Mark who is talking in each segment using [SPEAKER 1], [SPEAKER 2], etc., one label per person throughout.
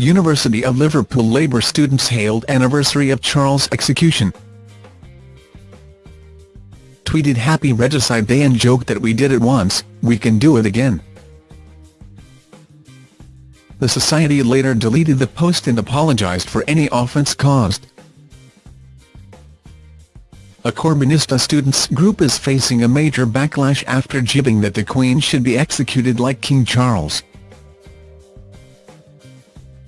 [SPEAKER 1] University of Liverpool Labour students hailed anniversary of Charles' execution. Tweeted Happy Regicide Day and joked that we did it once, we can do it again. The Society later deleted the post and apologised for any offence caused. A Corbynista students group is facing a major backlash after jibbing that the Queen should be executed like King Charles.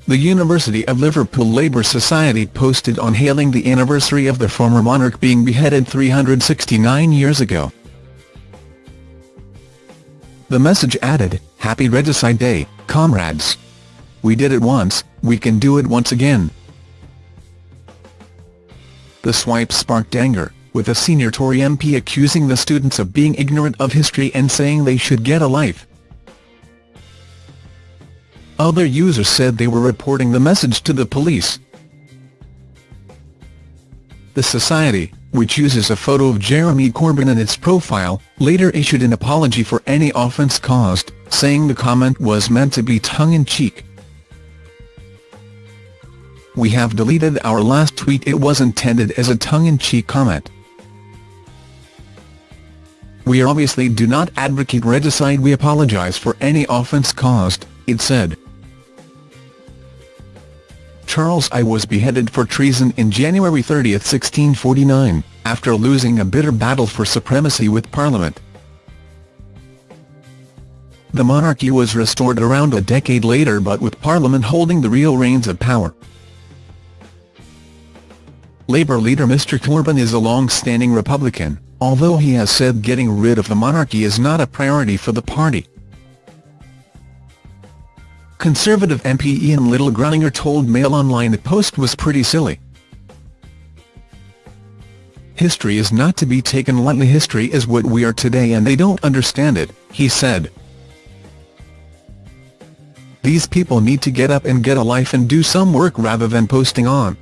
[SPEAKER 1] The University of Liverpool Labour Society posted on hailing the anniversary of the former monarch being beheaded 369 years ago. The message added, Happy Regicide Day, comrades. We did it once, we can do it once again. The swipe sparked anger with a senior Tory MP accusing the students of being ignorant of history and saying they should get a life. Other users said they were reporting the message to the police. The Society, which uses a photo of Jeremy Corbyn in its profile, later issued an apology for any offence caused, saying the comment was meant to be tongue-in-cheek. We have deleted our last tweet it was intended as a tongue-in-cheek comment. We obviously do not advocate regicide we apologise for any offence caused, it said. Charles I was beheaded for treason in January 30, 1649, after losing a bitter battle for supremacy with Parliament. The monarchy was restored around a decade later but with Parliament holding the real reins of power. Labour leader Mr Corbyn is a long-standing Republican, although he has said getting rid of the monarchy is not a priority for the party. Conservative MP Ian Liddell-Grainger told Mail Online the post was pretty silly. History is not to be taken lightly history is what we are today and they don't understand it, he said. These people need to get up and get a life and do some work rather than posting on